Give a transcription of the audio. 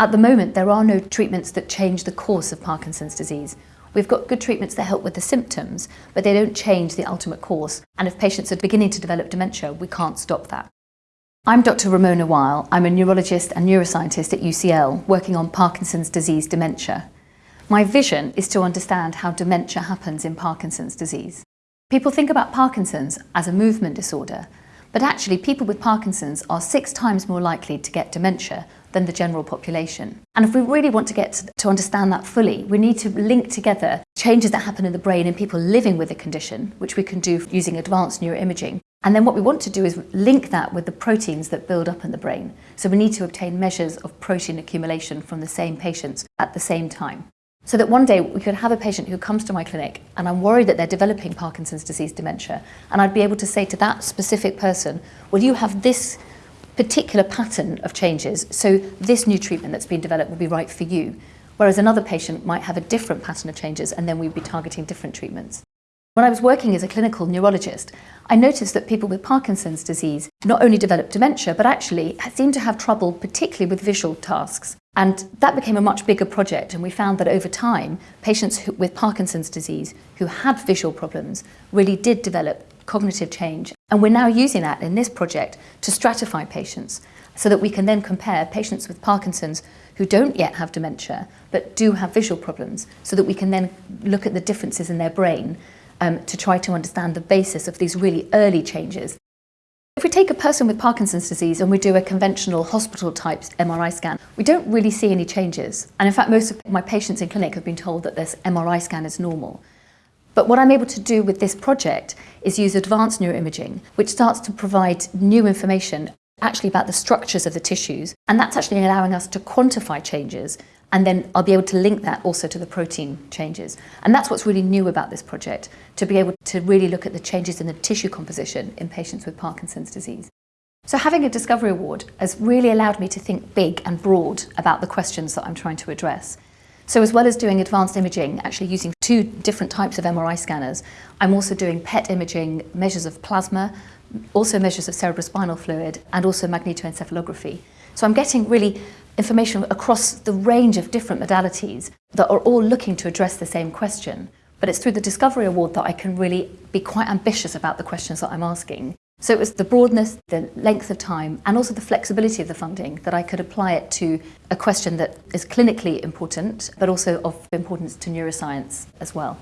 At the moment, there are no treatments that change the course of Parkinson's disease. We've got good treatments that help with the symptoms, but they don't change the ultimate course. And if patients are beginning to develop dementia, we can't stop that. I'm Dr. Rimona Weil. I'm a neurologist and neuroscientist at UCL working on Parkinson's disease dementia. My vision is to understand how dementia happens in Parkinson's disease. People think about Parkinson's as a movement disorder, but actually people with Parkinson's are six times more likely to get dementia than the general population. And if we really want to get to understand that fully, we need to link together changes that happen in the brain in people living with the condition, which we can do using advanced neuroimaging, and then what we want to do is link that with the proteins that build up in the brain. So we need to obtain measures of protein accumulation from the same patients at the same time. So that one day we could have a patient who comes to my clinic and I'm worried that they're developing Parkinson's disease dementia and I'd be able to say to that specific person, well you have this particular pattern of changes, so this new treatment that's been developed would be right for you. Whereas another patient might have a different pattern of changes and then we'd be targeting different treatments. When I was working as a clinical neurologist, I noticed that people with Parkinson's disease not only developed dementia, but actually seemed to have trouble, particularly with visual tasks. And that became a much bigger project, and we found that over time, patients with Parkinson's disease who had visual problems really did develop cognitive change. And we're now using that in this project to stratify patients so that we can then compare patients with Parkinson's who don't yet have dementia but do have visual problems so that we can then look at the differences in their brain um, to try to understand the basis of these really early changes. If we take a person with Parkinson's disease and we do a conventional hospital type MRI scan, we don't really see any changes. And in fact, most of my patients in clinic have been told that this MRI scan is normal. But what I'm able to do with this project is use advanced neuroimaging, which starts to provide new information actually about the structures of the tissues. And that's actually allowing us to quantify changes and then I'll be able to link that also to the protein changes. And that's what's really new about this project, to be able to really look at the changes in the tissue composition in patients with Parkinson's disease. So having a Discovery Award has really allowed me to think big and broad about the questions that I'm trying to address. So as well as doing advanced imaging, actually using two different types of MRI scanners, I'm also doing PET imaging, measures of plasma, also measures of cerebrospinal fluid, and also magnetoencephalography. So I'm getting really information across the range of different modalities that are all looking to address the same question. But it's through the Discovery Award that I can really be quite ambitious about the questions that I'm asking. So it was the broadness, the length of time, and also the flexibility of the funding that I could apply it to a question that is clinically important, but also of importance to neuroscience as well.